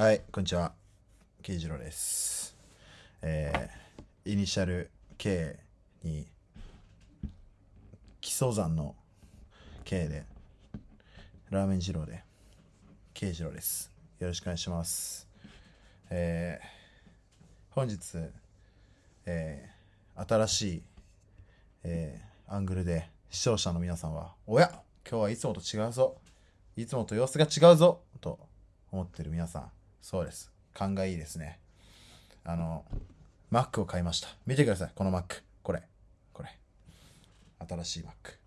はい、こんにちは。慶次郎です。えー、イニシャル K に、基礎山の K で、ラーメン二郎で、慶次郎です。よろしくお願いします。えー、本日、えー、新しい、えー、アングルで視聴者の皆さんは、おや今日はいつもと違うぞいつもと様子が違うぞと思ってる皆さん、そうです。勘がいいですね。あの、Mac を買いました。見てください、この Mac。これ。これ。新しい Mac。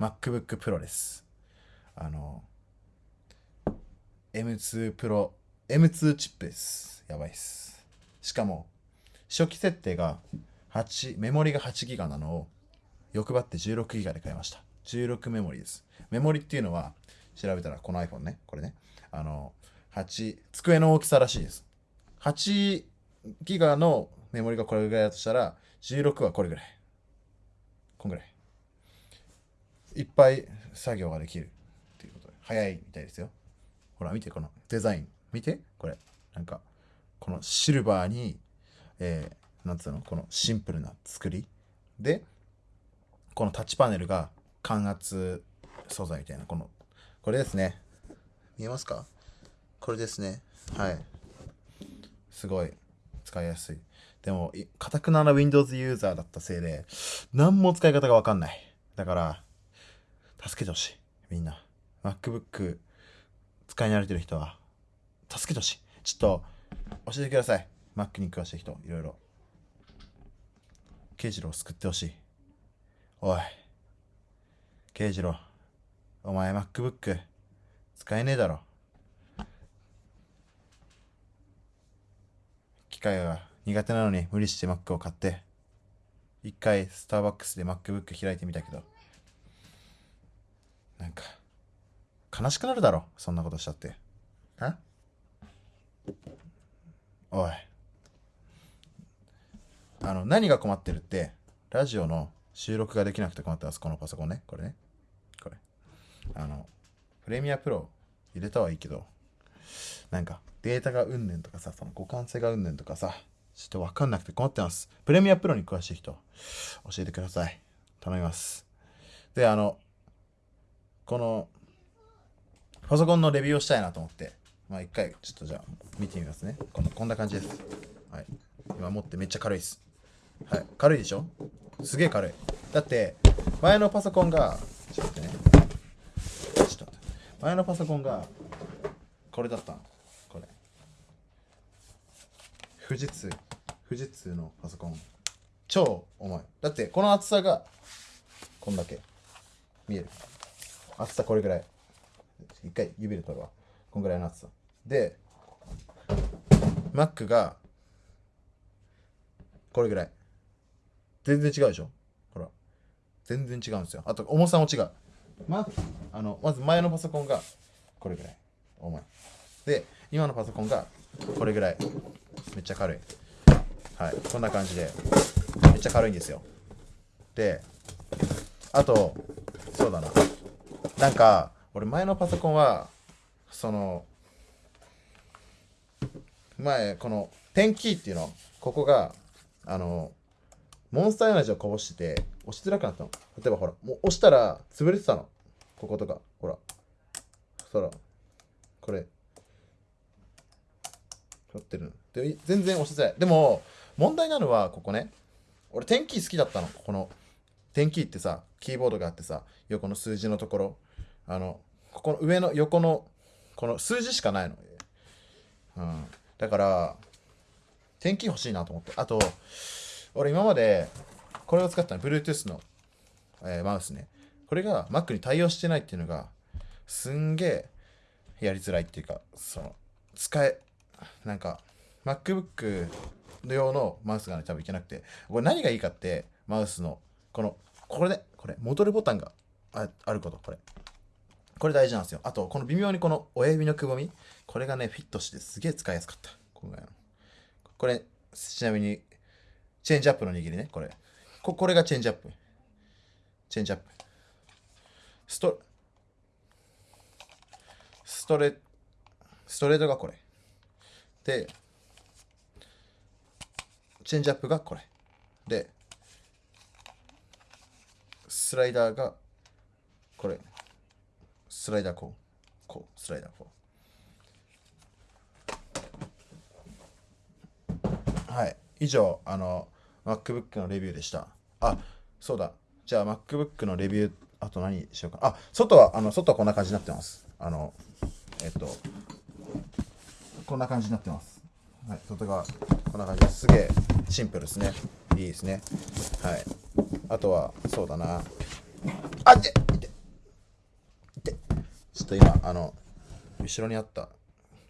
MacBook Pro です。あの、M2 Pro、M2 チップです。やばいです。しかも、初期設定が8、メモリが8ギガなのを欲張って16ギガで買いました。16メモリです。メモリっていうのは、調べたらこの iPhone ね、これね、あの、8、机の大きさらしいです。8ギガのメモリがこれぐらいだとしたら、16はこれぐらい。こんぐらい。いっぱい作業ができるっていうことで、早いみたいですよ。ほら、見て、このデザイン。見て、これ。なんか、このシルバーに、えー、なんつうの、このシンプルな作り。で、このタッチパネルが感圧素材みたいな、この、これですね。見えますか？これですね。はい。すごい使いやすい。でも、かたくなな Windows ユーザーだったせいで、何も使い方がわかんない。だから、助けてほしい。みんな。MacBook 使い慣れてる人は、助けてほしい。ちょっと、教えてください。Mac に詳しい人、いろいろ。慶次郎を救ってほしい。おい。慶次郎。お前 MacBook 使えねえだろ。械が苦手なのに無理して Mac を買って、一回スターバックスで MacBook 開いてみたけど、なんか、悲しくなるだろ。そんなことしちゃって。あおい。あの、何が困ってるって、ラジオの収録ができなくて困ってます。このパソコンね。これね。これ。あの、プレミアプロ入れたはいいけど、なんかデータがうんぬんとかさ、その互換性がうんぬんとかさ、ちょっとわかんなくて困ってます。プレミアプロに詳しい人、教えてください。頼みます。で、あの、この、パソコンのレビューをしたいなと思って、まあ一回、ちょっとじゃあ見てみますね。このこんな感じです。はい。今持ってめっちゃ軽いです。はい。軽いでしょ？すげえ軽い。だって、前のパソコンが、ちょっと待ってね。ちょっと待って。前のパソコンが、これだったの。富士通。富士通のパソコン。超重い。だって、この厚さが、こんだけ。見える。厚さこれぐらい。一回指で取るわ。こんぐらいの厚さ。で、Mac が、これぐらい。全然違うでしょ？ほら。全然違うんですよ。あと、重さも違う。まあのまず前のパソコンがこれぐらい重いで今のパソコンがこれぐらいめっちゃ軽い。はい。こんな感じで。めっちゃ軽いんですよ。であとそうだな。なんか俺前のパソコンはその前このペンキーっていうのここがあのモンスターエナジーをこぼしてて押しづらくなったの。例えばほらもう押したら潰れてたの。こことか。ほら。そらこれ。取ってるで全然押しづらい。でも問題なのはここね。俺テンキー好きだったの。このテンキーってさキーボードがあってさ横の数字のところ。あのここの上の横のこの数字しかないの、うん、だからテンキー欲しいなと思って。あと俺今までこれを使ったの。Bluetooth の、えーマウスね。これが Mac に対応してないっていうのがすんげえやりづらいっていうかその使えなんか MacBook 用のマウスがね多分いけなくて。これ何がいいかってマウスのこのこれねこれ戻るボタンがああること。これ。これ大事なんですよ。あとこの微妙にこの親指のくぼみ。これがねフィットしてすげえ使いやすかった。今回の。これちなみにチェンジアップの握りね。これ。ここれがチェンジアップ。チェンジアップ。ストストレストレートがこれ。で、チェンジアップがこれ。で、スライダーがこれ。スライダーこう。こう、スライダーこう。はい。以上、あの、MacBook のレビューでした。あ、そうだ。じゃあ MacBook のレビュー、あと何しようか。あ、外は、あの、外はこんな感じになってます。あの、えっと、こんな感じになってます。はい、外側、こんな感じです。すげえシンプルですね。いいですね。はい。あとは、そうだな。あっ、いて、いて、い。ちょっと今、あの、後ろにあった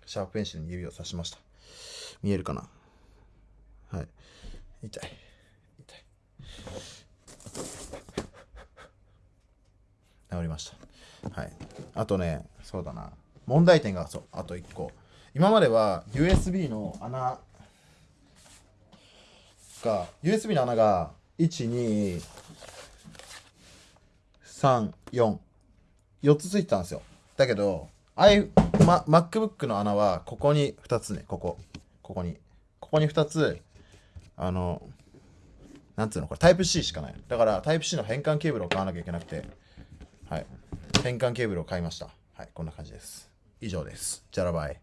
シャープペンシルに指を刺しました。見えるかな？はい。痛い。痛い。治りました。はい。あとね、そうだな。問題点が、そう、あと1個。今までは USB の穴が、USB の穴が、1、2、3、4、4つついてたんですよ。だけど、I、ま、MacBook の穴は、ここに2つね、ここ。ここに。ここに2つ、あの、なんつうのこれタイプ C しかない。だからタイプ C の変換ケーブルを買わなきゃいけなくて、はい。変換ケーブルを買いました。はい、こんな感じです。以上です。じゃらばい。